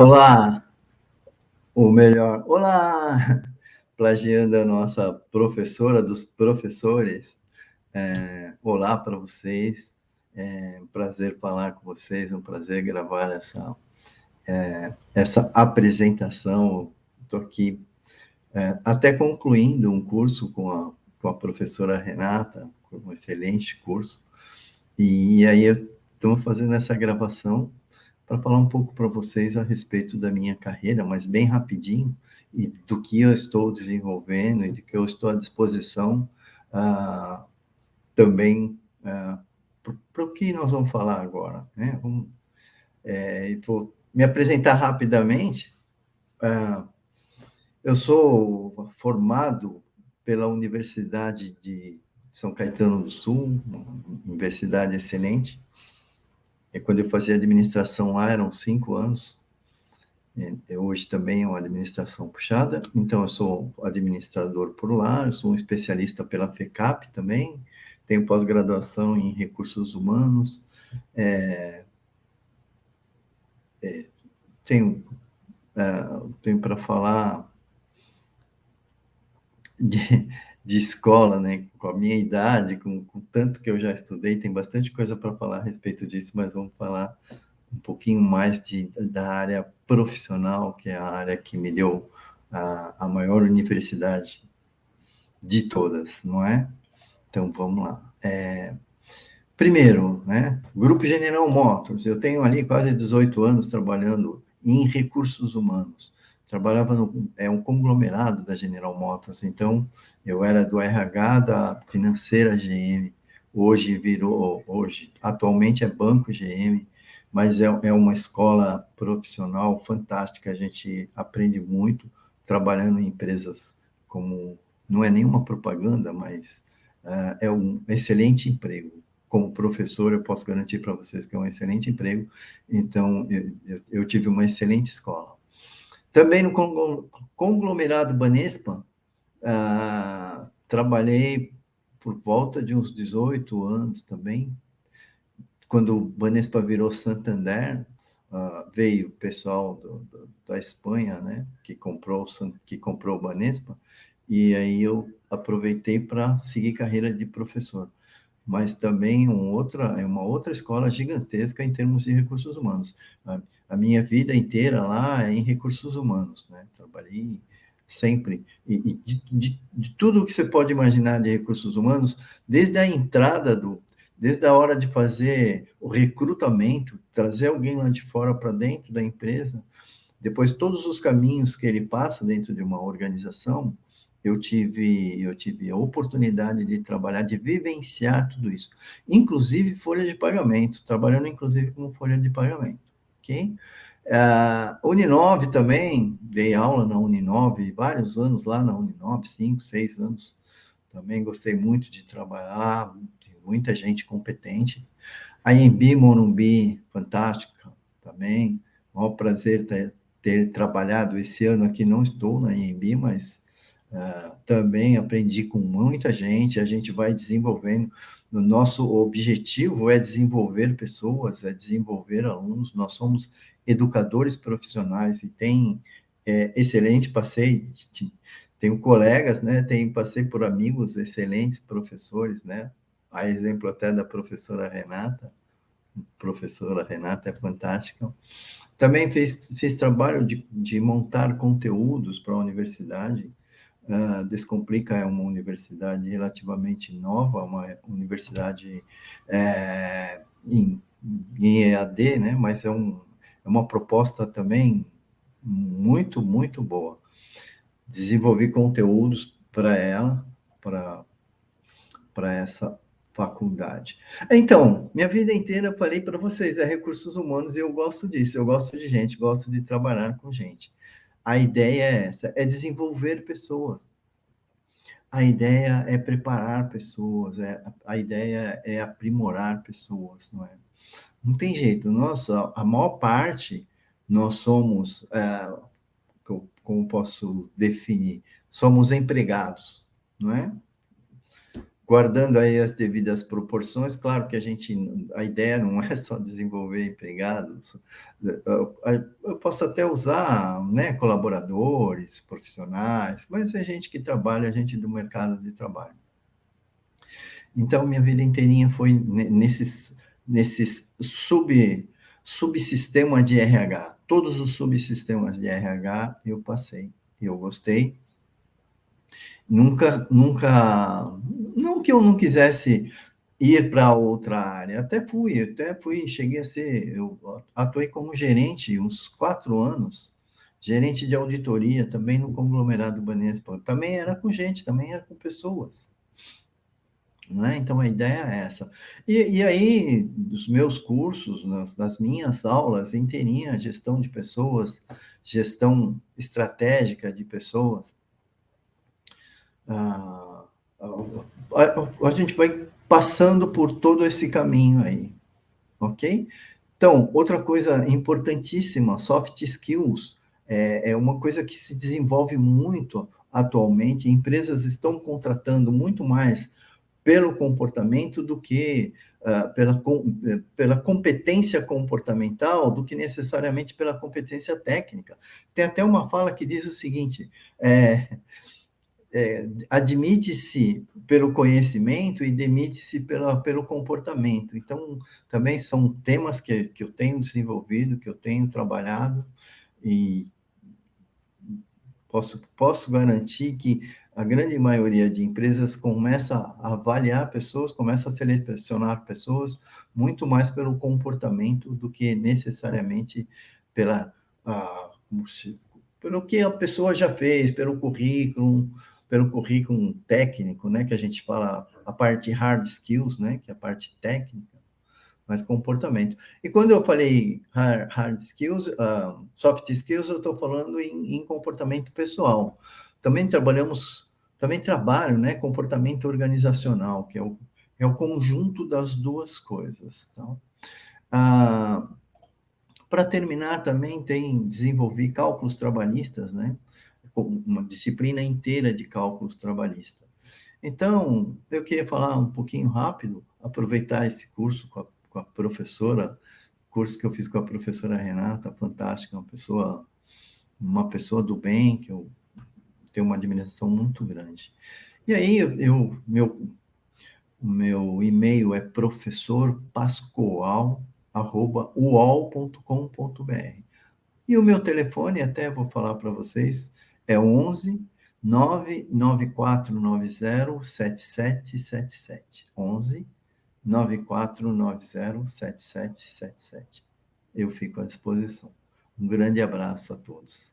Olá, ou melhor, olá, plagiando a nossa professora dos professores. É, olá para vocês, é um prazer falar com vocês, um prazer gravar essa, é, essa apresentação. Estou aqui é, até concluindo um curso com a, com a professora Renata, um excelente curso, e aí estamos fazendo essa gravação para falar um pouco para vocês a respeito da minha carreira, mas bem rapidinho, e do que eu estou desenvolvendo e do que eu estou à disposição uh, também uh, para o que nós vamos falar agora. Né? Vamos, é, vou me apresentar rapidamente. Uh, eu sou formado pela Universidade de São Caetano do Sul, uma universidade excelente, e quando eu fazia administração lá, eram cinco anos. E hoje também é uma administração puxada. Então, eu sou administrador por lá, eu sou um especialista pela FECAP também, tenho pós-graduação em recursos humanos, é, é, tenho, é, tenho para falar de, de escola, né? Com a minha idade, com, com tanto que eu já estudei, tem bastante coisa para falar a respeito disso, mas vamos falar um pouquinho mais de, da área profissional, que é a área que me deu a, a maior universidade de todas, não é? Então, vamos lá. É, primeiro, né, Grupo General Motors, eu tenho ali quase 18 anos trabalhando em recursos humanos trabalhava no é um conglomerado da General Motors, então eu era do RH da financeira GM, hoje virou, hoje, atualmente é Banco GM, mas é, é uma escola profissional fantástica, a gente aprende muito trabalhando em empresas como, não é nenhuma propaganda, mas uh, é um excelente emprego. Como professor, eu posso garantir para vocês que é um excelente emprego, então eu, eu, eu tive uma excelente escola. Também no conglomerado Banespa, ah, trabalhei por volta de uns 18 anos também. Quando o Banespa virou Santander, ah, veio o pessoal do, do, da Espanha, né, que comprou, que comprou o Banespa, e aí eu aproveitei para seguir carreira de professor mas também um outra, é uma outra escola gigantesca em termos de recursos humanos. A, a minha vida inteira lá é em recursos humanos, né? Trabalhei sempre, e, e de, de, de, tudo que você pode imaginar de recursos humanos, desde a entrada do, desde a hora de fazer o recrutamento, trazer alguém lá de fora para dentro da empresa, depois todos os caminhos que ele passa dentro de uma organização, eu tive, eu tive a oportunidade de trabalhar, de vivenciar tudo isso. Inclusive folha de pagamento, trabalhando inclusive como folha de pagamento, ok? Uh, Uninove também, dei aula na Uninove, vários anos lá na Uninove, cinco, seis anos. Também gostei muito de trabalhar, muita gente competente. A Embi Morumbi, fantástica também. Maior prazer ter, ter trabalhado esse ano aqui. Não estou na Embi, mas Uh, também aprendi com muita gente, a gente vai desenvolvendo. O nosso objetivo é desenvolver pessoas, é desenvolver alunos. Nós somos educadores profissionais e tem é, excelente passei, tenho colegas, né? Tenho passei por amigos excelentes professores, né? A exemplo até da professora Renata, professora Renata é fantástica. Também fiz, fiz trabalho de, de montar conteúdos para a universidade, Uh, Descomplica é uma universidade relativamente nova, uma universidade é, em, em, EAD, né? mas é, um, é uma proposta também muito, muito boa. Desenvolvi conteúdos para ela, para essa faculdade. Então, minha vida inteira falei para vocês, é recursos humanos e eu gosto disso, eu gosto de gente, gosto de trabalhar com gente. A ideia é essa, é desenvolver pessoas. A ideia é preparar pessoas, é, a ideia é aprimorar pessoas, não é? Não tem jeito, nossa, a maior parte nós somos, é, como posso definir, somos empregados, não é? Guardando aí as devidas proporções, claro que a gente, a ideia não é só desenvolver empregados, eu posso até usar, né, colaboradores, profissionais, mas é gente que trabalha, gente do mercado de trabalho. Então, minha vida inteirinha foi nesses, nesses sub, subsistema de RH. Todos os subsistemas de RH eu passei, eu gostei, Nunca, nunca, não que eu não quisesse ir para outra área, até fui, até fui, cheguei a ser, eu atuei como gerente uns quatro anos, gerente de auditoria também no conglomerado Banespa, também era com gente, também era com pessoas. Não é? Então, a ideia é essa. E, e aí, os meus cursos, nas, nas minhas aulas inteirinha, gestão de pessoas, gestão estratégica de pessoas, a, a, a gente vai passando por todo esse caminho aí, ok? Então, outra coisa importantíssima, soft skills, é, é uma coisa que se desenvolve muito atualmente, empresas estão contratando muito mais pelo comportamento do que uh, pela, com, pela competência comportamental do que necessariamente pela competência técnica. Tem até uma fala que diz o seguinte, é, é, admite-se pelo conhecimento e demite-se pelo comportamento. Então, também são temas que, que eu tenho desenvolvido, que eu tenho trabalhado, e posso, posso garantir que a grande maioria de empresas começa a avaliar pessoas, começa a selecionar pessoas muito mais pelo comportamento do que necessariamente pela, ah, pelo que a pessoa já fez, pelo currículo, pelo currículo técnico, né, que a gente fala a parte hard skills, né, que é a parte técnica, mas comportamento. E quando eu falei hard, skills, uh, soft skills, eu estou falando em, em, comportamento pessoal. Também trabalhamos, também trabalho, né, comportamento organizacional, que é o, é o conjunto das duas coisas. Então, uh, para terminar, também tem desenvolver cálculos trabalhistas, né? Uma disciplina inteira de cálculos trabalhistas. Então, eu queria falar um pouquinho rápido, aproveitar esse curso com a, com a professora, curso que eu fiz com a professora Renata, fantástica, uma pessoa, uma pessoa do bem, que eu tenho uma admiração muito grande. E aí, eu, meu, meu e-mail é professorpascoal.uol.com.br. E o meu telefone, até vou falar para vocês, é 11 99490 7777. 11 9490 7777. Eu fico à disposição. Um grande abraço a todos.